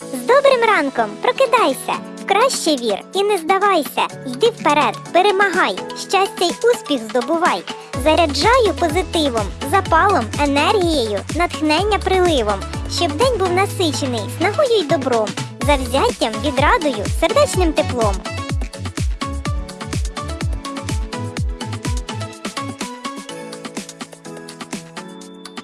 З добрим ранком прокидайся, в краще вір і не здавайся. Йди вперед, перемагай, щастя й успіх здобувай. Заряджаю позитивом, запалом, енергією, натхнення приливом, щоб день був насичений снагою й добром, завзяттям, відрадою, сердечним теплом.